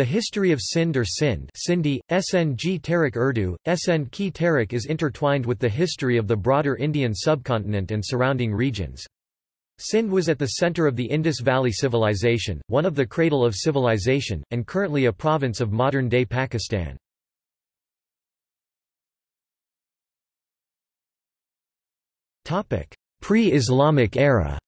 The history of Sind or Sindh Sindhi, SNG Tarik Urdu, SN Ki Tarik is intertwined with the history of the broader Indian subcontinent and surrounding regions. Sind was at the center of the Indus Valley Civilization, one of the cradle of civilization, and currently a province of modern-day Pakistan. Pre-Islamic era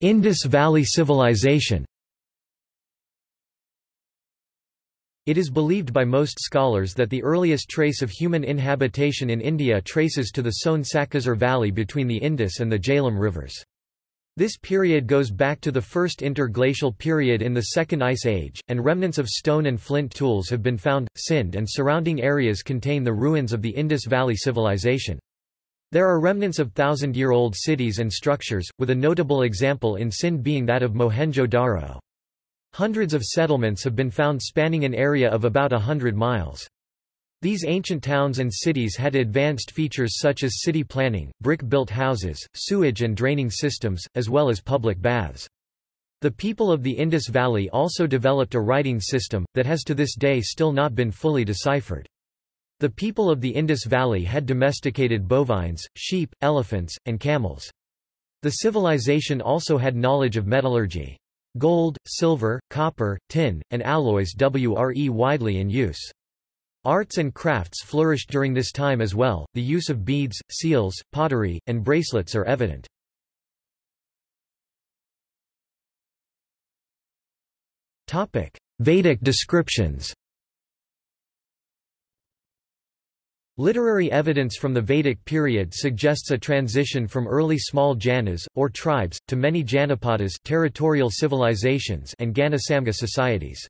Indus Valley Civilization It is believed by most scholars that the earliest trace of human inhabitation in India traces to the Soan Sakaser Valley between the Indus and the Jhelum rivers. This period goes back to the first interglacial period in the Second Ice Age, and remnants of stone and flint tools have been found. Sindh and surrounding areas contain the ruins of the Indus Valley Civilization. There are remnants of thousand-year-old cities and structures, with a notable example in Sindh being that of Mohenjo-Daro. Hundreds of settlements have been found spanning an area of about a hundred miles. These ancient towns and cities had advanced features such as city planning, brick-built houses, sewage and draining systems, as well as public baths. The people of the Indus Valley also developed a writing system, that has to this day still not been fully deciphered. The people of the Indus Valley had domesticated bovines, sheep, elephants, and camels. The civilization also had knowledge of metallurgy. Gold, silver, copper, tin, and alloys were widely in use. Arts and crafts flourished during this time as well, the use of beads, seals, pottery, and bracelets are evident. Vedic descriptions Literary evidence from the Vedic period suggests a transition from early small janas, or tribes, to many janapadas territorial civilizations and Ganasangha societies.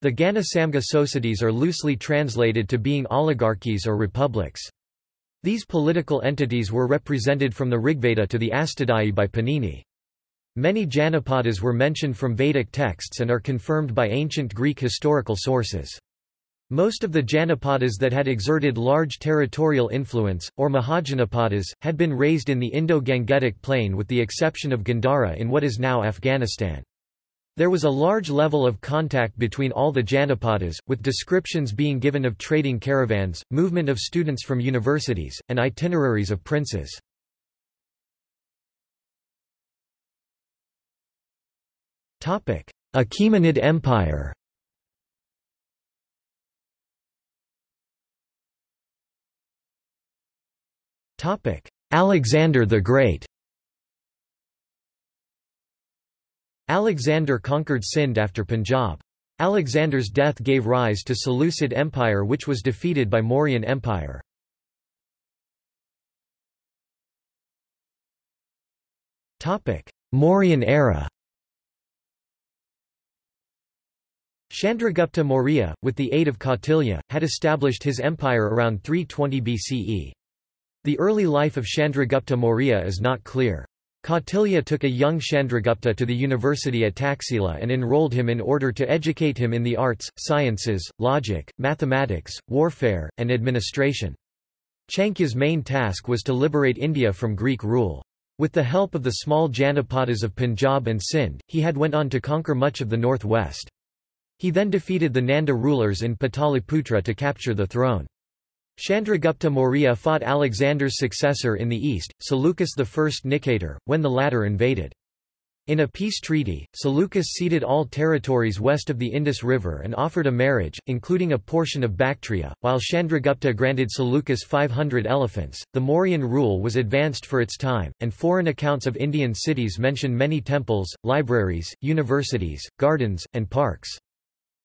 The Ganasangha societies are loosely translated to being oligarchies or republics. These political entities were represented from the Rigveda to the Ashtadhyayi by Panini. Many Janapadas were mentioned from Vedic texts and are confirmed by ancient Greek historical sources. Most of the Janapadas that had exerted large territorial influence, or Mahajanapadas, had been raised in the Indo-Gangetic plain with the exception of Gandhara in what is now Afghanistan. There was a large level of contact between all the Janapadas, with descriptions being given of trading caravans, movement of students from universities, and itineraries of princes. Achaemenid Empire Alexander the Great Alexander conquered Sind after Punjab. Alexander's death gave rise to Seleucid Empire which was defeated by Mauryan Empire. Topic: Mauryan era Chandragupta Maurya, with the aid of Kautilya, had established his empire around 320 BCE. The early life of Chandragupta Maurya is not clear. Kautilya took a young Chandragupta to the university at Taxila and enrolled him in order to educate him in the arts, sciences, logic, mathematics, warfare, and administration. Chanakya's main task was to liberate India from Greek rule. With the help of the small Janapadas of Punjab and Sindh, he had went on to conquer much of the northwest. He then defeated the Nanda rulers in Pataliputra to capture the throne. Chandragupta Maurya fought Alexander's successor in the east, Seleucus I Nicator, when the latter invaded. In a peace treaty, Seleucus ceded all territories west of the Indus River and offered a marriage, including a portion of Bactria, while Chandragupta granted Seleucus 500 elephants. The Mauryan rule was advanced for its time, and foreign accounts of Indian cities mention many temples, libraries, universities, gardens, and parks.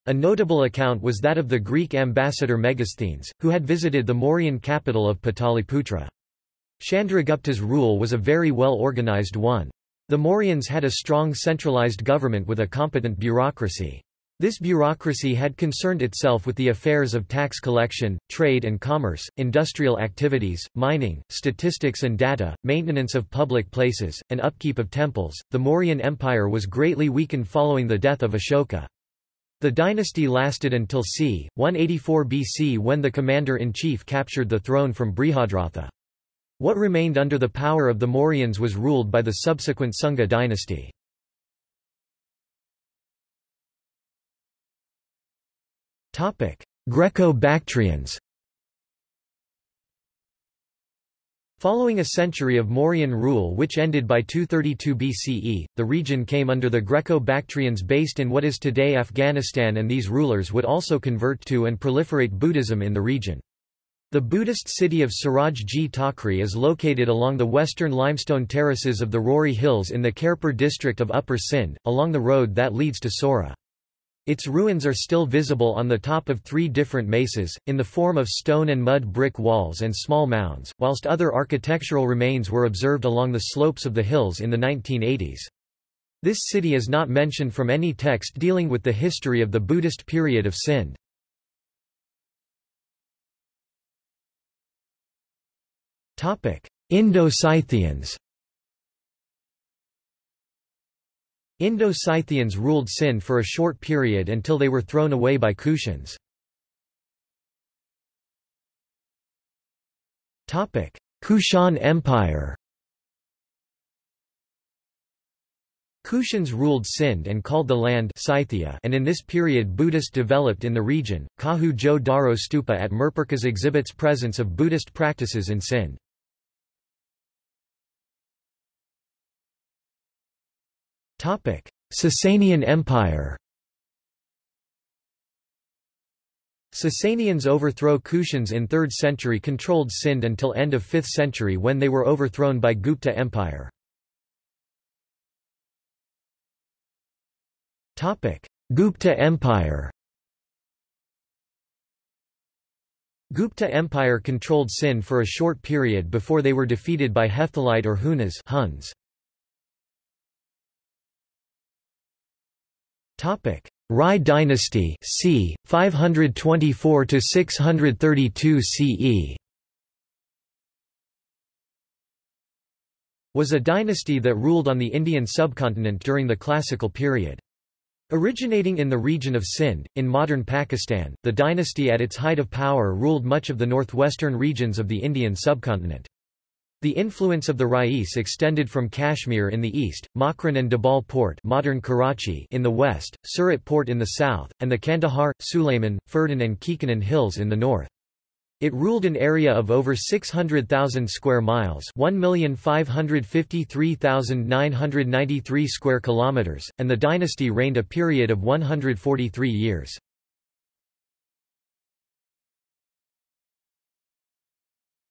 A notable account was that of the Greek ambassador Megasthenes, who had visited the Mauryan capital of Pataliputra. Chandragupta's rule was a very well-organized one. The Mauryans had a strong centralized government with a competent bureaucracy. This bureaucracy had concerned itself with the affairs of tax collection, trade and commerce, industrial activities, mining, statistics and data, maintenance of public places, and upkeep of temples. The Mauryan Empire was greatly weakened following the death of Ashoka. The dynasty lasted until c. 184 BC when the commander-in-chief captured the throne from Brihadratha. What remained under the power of the Mauryans was ruled by the subsequent Sunga dynasty. Greco-Bactrians Following a century of Mauryan rule which ended by 232 BCE, the region came under the Greco-Bactrians based in what is today Afghanistan and these rulers would also convert to and proliferate Buddhism in the region. The Buddhist city of Siraj-ji Takri is located along the western limestone terraces of the Rohri Hills in the Khairpur district of Upper Sindh, along the road that leads to Sorah. Its ruins are still visible on the top of three different mesas, in the form of stone and mud brick walls and small mounds, whilst other architectural remains were observed along the slopes of the hills in the 1980s. This city is not mentioned from any text dealing with the history of the Buddhist period of Sindh. Indo-Scythians Indo-Scythians ruled Sindh for a short period until they were thrown away by Kushans. Kushan Empire Kushans ruled Sindh and called the land Scythia and in this period Buddhist developed in the region. Kahu Jo Daro Stupa at Mirpurkhas exhibits presence of Buddhist practices in Sindh. Sasanian Empire Sasanians overthrow Kushans in 3rd century controlled Sindh until end of 5th century when they were overthrown by Gupta Empire. Gupta Empire Gupta Empire controlled Sindh for a short period before they were defeated by Hephthalite or Hunas Huns. Topic: Rai dynasty, c. 524 to 632 CE. Was a dynasty that ruled on the Indian subcontinent during the classical period. Originating in the region of Sindh, in modern Pakistan, the dynasty at its height of power ruled much of the northwestern regions of the Indian subcontinent. The influence of the Rais extended from Kashmir in the east, Makran and Dabal Port modern Karachi in the west, Surat Port in the south, and the Kandahar, Sulayman, Ferdan and Kekanan hills in the north. It ruled an area of over 600,000 square miles, 1,553,993 square kilometers, and the dynasty reigned a period of 143 years.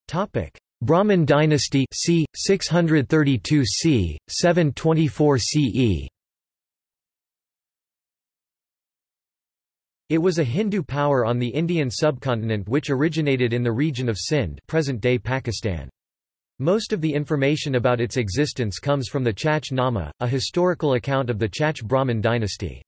Topic: Brahmin dynasty c. 632 c. 724 CE. It was a Hindu power on the Indian subcontinent which originated in the region of Sindh present-day Pakistan. Most of the information about its existence comes from the Chach Nama, a historical account of the Chach Brahmin dynasty.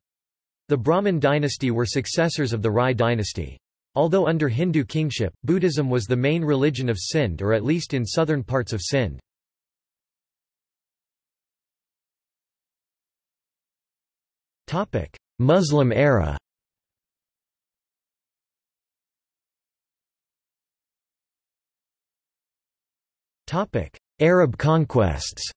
The Brahmin dynasty were successors of the Rai dynasty. Although under Hindu kingship, Buddhism was the main religion of Sindh or at least in southern parts of Sindh. Muslim era. Arab conquests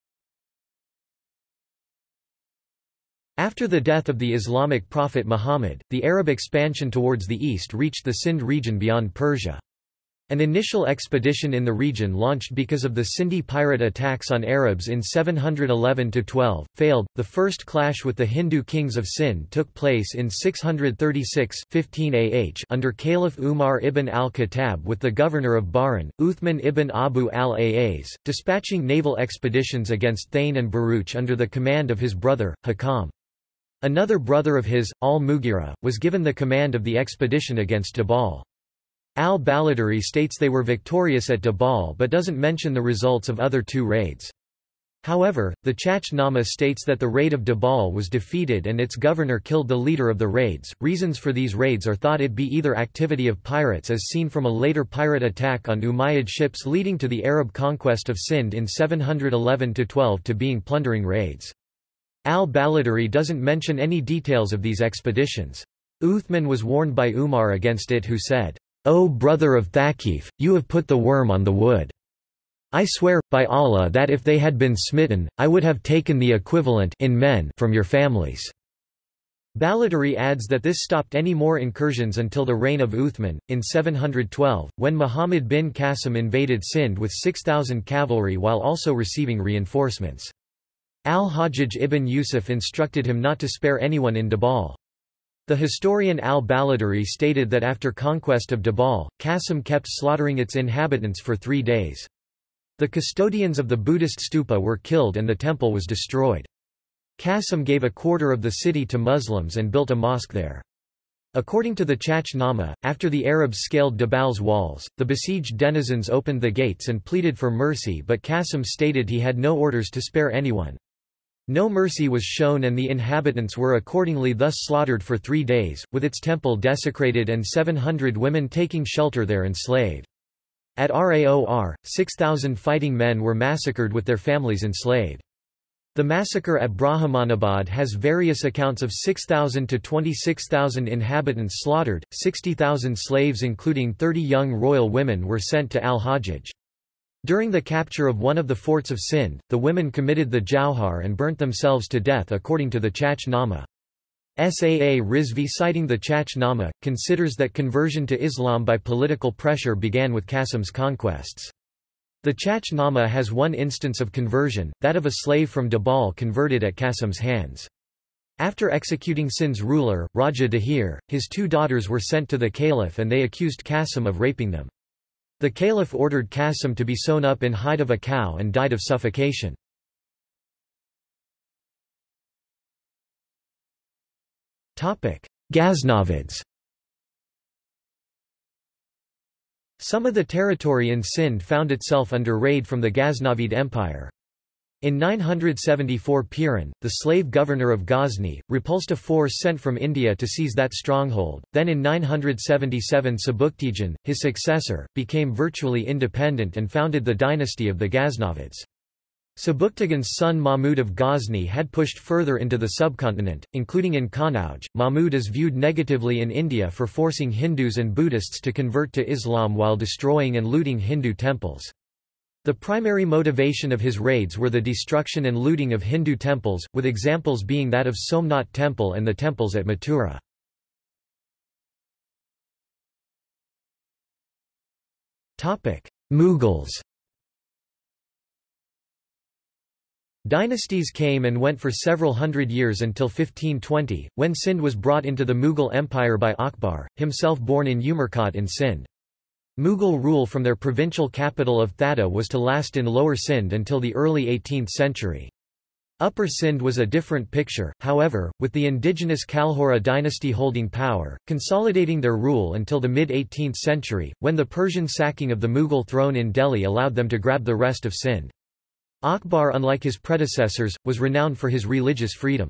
After the death of the Islamic prophet Muhammad, the Arab expansion towards the east reached the Sindh region beyond Persia. An initial expedition in the region launched because of the Sindhi pirate attacks on Arabs in 711–12, failed. The first clash with the Hindu kings of Sindh took place in 636 15 AH under Caliph Umar ibn al-Khattab with the governor of Bahrain, Uthman ibn Abu al-Aaz, dispatching naval expeditions against Thane and Bharuch under the command of his brother, Hakam. Another brother of his, al-Mughira, was given the command of the expedition against Dabal. Al-Baladhuri states they were victorious at Dabal but doesn't mention the results of other two raids. However, the Chach Nama states that the raid of Dabal was defeated and its governor killed the leader of the raids. Reasons for these raids are thought it be either activity of pirates as seen from a later pirate attack on Umayyad ships leading to the Arab conquest of Sindh in 711-12 to being plundering raids. Al-Baladhuri doesn't mention any details of these expeditions. Uthman was warned by Umar against it who said, O brother of Thaqif, you have put the worm on the wood. I swear, by Allah that if they had been smitten, I would have taken the equivalent in men from your families." Baladhuri adds that this stopped any more incursions until the reign of Uthman, in 712, when Muhammad bin Qasim invaded Sindh with 6,000 cavalry while also receiving reinforcements. Al-Hajjaj ibn Yusuf instructed him not to spare anyone in Dabal. The historian al-Baladhuri stated that after conquest of Dabal, Qasim kept slaughtering its inhabitants for three days. The custodians of the Buddhist stupa were killed and the temple was destroyed. Qasim gave a quarter of the city to Muslims and built a mosque there. According to the Chach Nama, after the Arabs scaled Dabal's walls, the besieged denizens opened the gates and pleaded for mercy but Qasim stated he had no orders to spare anyone. No mercy was shown and the inhabitants were accordingly thus slaughtered for three days, with its temple desecrated and 700 women taking shelter there enslaved. At Raor, 6,000 fighting men were massacred with their families enslaved. The massacre at Brahmanabad has various accounts of 6,000 to 26,000 inhabitants slaughtered, 60,000 slaves including 30 young royal women were sent to al-Hajjaj. During the capture of one of the forts of Sindh, the women committed the Jauhar and burnt themselves to death according to the Chach Nama. Saa Rizvi citing the Chach Nama, considers that conversion to Islam by political pressure began with Qasim's conquests. The Chach Nama has one instance of conversion, that of a slave from Dabal converted at Qasim's hands. After executing Sindh's ruler, Raja Dahir, his two daughters were sent to the caliph and they accused Qasim of raping them. The caliph ordered Qasim to be sewn up in hide of a cow and died of suffocation. Ghaznavids Some of the territory in Sindh found itself under raid from the Ghaznavid Empire. In 974 Piran, the slave governor of Ghazni, repulsed a force sent from India to seize that stronghold. Then in 977 Sebuktigin, his successor, became virtually independent and founded the dynasty of the Ghaznavids. Sebuktigin's son Mahmud of Ghazni had pushed further into the subcontinent, including in Kannauj. Mahmud is viewed negatively in India for forcing Hindus and Buddhists to convert to Islam while destroying and looting Hindu temples. The primary motivation of his raids were the destruction and looting of Hindu temples, with examples being that of Somnath Temple and the temples at Mathura. Mughals Dynasties came and went for several hundred years until 1520, when Sindh was brought into the Mughal Empire by Akbar, himself born in Umerkot in Sindh. Mughal rule from their provincial capital of Thatta was to last in Lower Sindh until the early 18th century. Upper Sindh was a different picture, however, with the indigenous Kalhora dynasty holding power, consolidating their rule until the mid-18th century, when the Persian sacking of the Mughal throne in Delhi allowed them to grab the rest of Sindh. Akbar unlike his predecessors, was renowned for his religious freedom.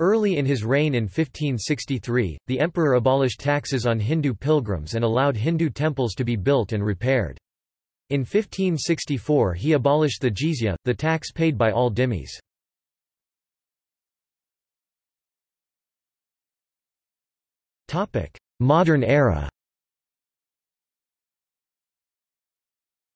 Early in his reign in 1563, the emperor abolished taxes on Hindu pilgrims and allowed Hindu temples to be built and repaired. In 1564 he abolished the jizya, the tax paid by all dhimmis. Modern era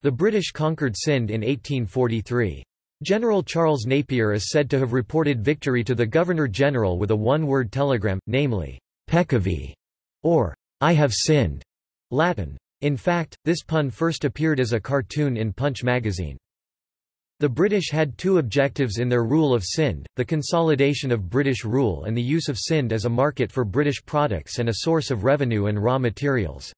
The British conquered Sindh in 1843. General Charles Napier is said to have reported victory to the Governor-General with a one-word telegram, namely, Peccavi, or I have sinned, Latin. In fact, this pun first appeared as a cartoon in Punch magazine. The British had two objectives in their rule of Sindh, the consolidation of British rule and the use of Sindh as a market for British products and a source of revenue and raw materials.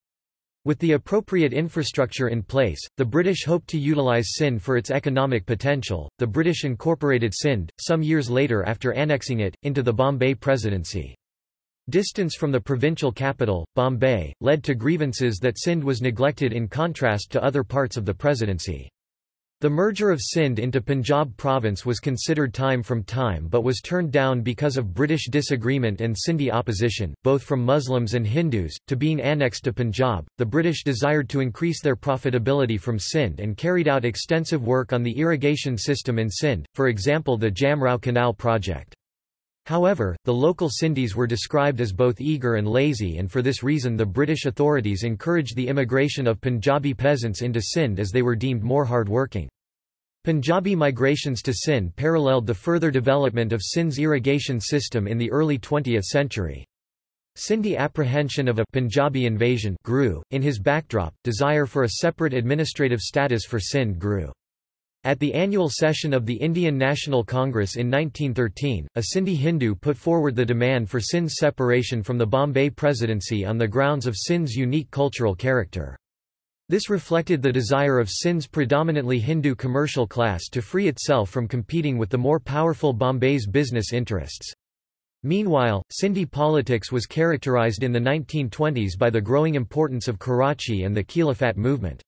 With the appropriate infrastructure in place, the British hoped to utilise Sindh for its economic potential. The British incorporated Sindh, some years later after annexing it, into the Bombay Presidency. Distance from the provincial capital, Bombay, led to grievances that Sindh was neglected in contrast to other parts of the presidency. The merger of Sindh into Punjab province was considered time from time but was turned down because of British disagreement and Sindhi opposition, both from Muslims and Hindus, to being annexed to Punjab. The British desired to increase their profitability from Sindh and carried out extensive work on the irrigation system in Sindh, for example the Jamrao Canal project. However, the local Sindhis were described as both eager and lazy and for this reason the British authorities encouraged the immigration of Punjabi peasants into Sindh as they were deemed more hard-working. Punjabi migrations to Sindh paralleled the further development of Sindh's irrigation system in the early 20th century. Sindhi apprehension of a Punjabi invasion grew. In his backdrop, desire for a separate administrative status for Sindh grew. At the annual session of the Indian National Congress in 1913, a Sindhi Hindu put forward the demand for Sindh's separation from the Bombay Presidency on the grounds of Sindh's unique cultural character. This reflected the desire of Sindh's predominantly Hindu commercial class to free itself from competing with the more powerful Bombay's business interests. Meanwhile, Sindhi politics was characterized in the 1920s by the growing importance of Karachi and the Khilafat movement.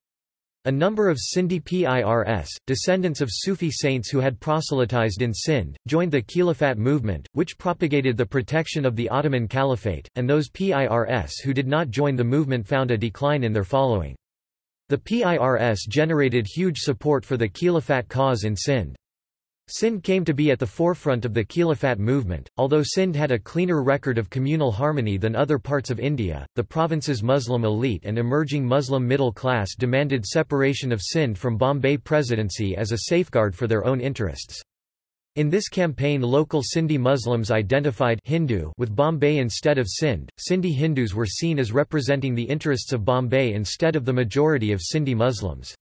A number of Sindhi Pirs, descendants of Sufi saints who had proselytized in Sindh, joined the Khilafat movement, which propagated the protection of the Ottoman Caliphate, and those Pirs who did not join the movement found a decline in their following. The PIRS generated huge support for the Khilafat cause in Sindh. Sindh came to be at the forefront of the Khilafat movement. Although Sindh had a cleaner record of communal harmony than other parts of India, the province's Muslim elite and emerging Muslim middle class demanded separation of Sindh from Bombay Presidency as a safeguard for their own interests. In this campaign local Sindhi Muslims identified Hindu with Bombay instead of Sindh. Sindhi Hindus were seen as representing the interests of Bombay instead of the majority of Sindhi Muslims.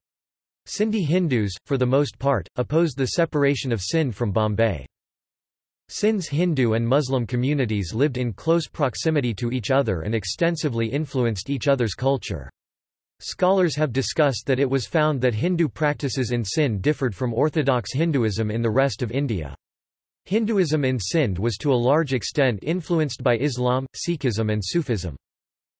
Sindhi Hindus, for the most part, opposed the separation of Sindh from Bombay. Sindh's Hindu and Muslim communities lived in close proximity to each other and extensively influenced each other's culture. Scholars have discussed that it was found that Hindu practices in Sindh differed from orthodox Hinduism in the rest of India. Hinduism in Sindh was to a large extent influenced by Islam, Sikhism and Sufism.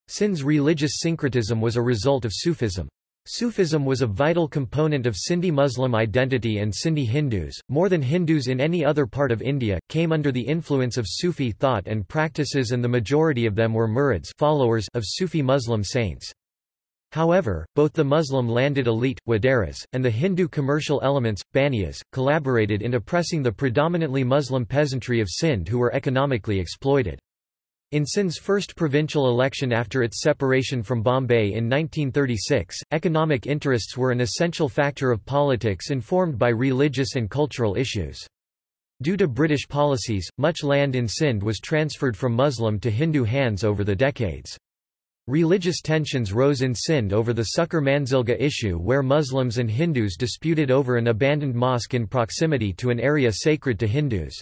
Sindh's religious syncretism was a result of Sufism. Sufism was a vital component of Sindhi Muslim identity and Sindhi Hindus, more than Hindus in any other part of India, came under the influence of Sufi thought and practices and the majority of them were murids followers of Sufi Muslim saints. However, both the Muslim landed elite, Waderas, and the Hindu commercial elements, Baniyas, collaborated in oppressing the predominantly Muslim peasantry of Sindh who were economically exploited. In Sindh's first provincial election after its separation from Bombay in 1936, economic interests were an essential factor of politics informed by religious and cultural issues. Due to British policies, much land in Sindh was transferred from Muslim to Hindu hands over the decades. Religious tensions rose in Sindh over the Sukkur Manzilgah issue where Muslims and Hindus disputed over an abandoned mosque in proximity to an area sacred to Hindus.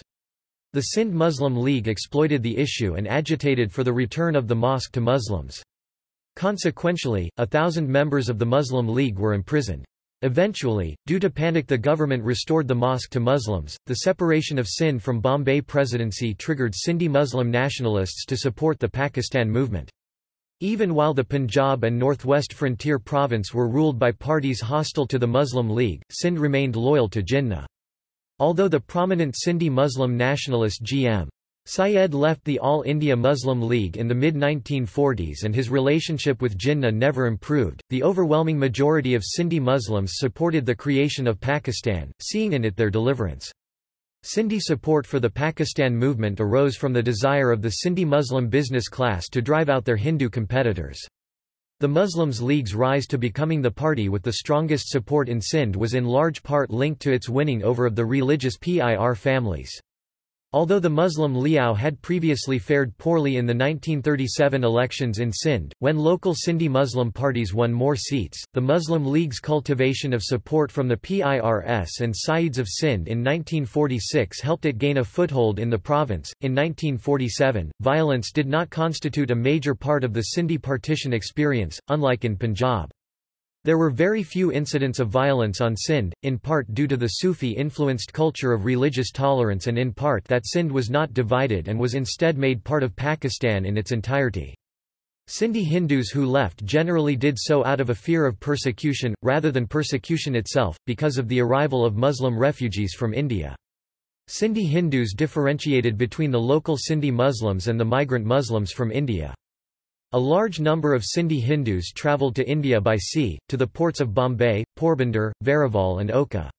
The Sindh Muslim League exploited the issue and agitated for the return of the mosque to Muslims. Consequentially, a thousand members of the Muslim League were imprisoned. Eventually, due to panic the government restored the mosque to Muslims. The separation of Sindh from Bombay Presidency triggered Sindhi Muslim nationalists to support the Pakistan movement. Even while the Punjab and Northwest Frontier Province were ruled by parties hostile to the Muslim League, Sindh remained loyal to Jinnah. Although the prominent Sindhi Muslim nationalist G.M. Syed left the All India Muslim League in the mid-1940s and his relationship with Jinnah never improved, the overwhelming majority of Sindhi Muslims supported the creation of Pakistan, seeing in it their deliverance. Sindhi support for the Pakistan movement arose from the desire of the Sindhi Muslim business class to drive out their Hindu competitors. The Muslims League's rise to becoming the party with the strongest support in Sindh was in large part linked to its winning over of the religious PIR families. Although the Muslim League had previously fared poorly in the 1937 elections in Sindh, when local Sindhi Muslim parties won more seats, the Muslim League's cultivation of support from the PIRS and Sayyids of Sindh in 1946 helped it gain a foothold in the province. In 1947, violence did not constitute a major part of the Sindhi partition experience, unlike in Punjab. There were very few incidents of violence on Sindh, in part due to the Sufi-influenced culture of religious tolerance and in part that Sindh was not divided and was instead made part of Pakistan in its entirety. Sindhi Hindus who left generally did so out of a fear of persecution, rather than persecution itself, because of the arrival of Muslim refugees from India. Sindhi Hindus differentiated between the local Sindhi Muslims and the migrant Muslims from India. A large number of Sindhi Hindus travelled to India by sea, to the ports of Bombay, Porbandar, Veraval and Oka.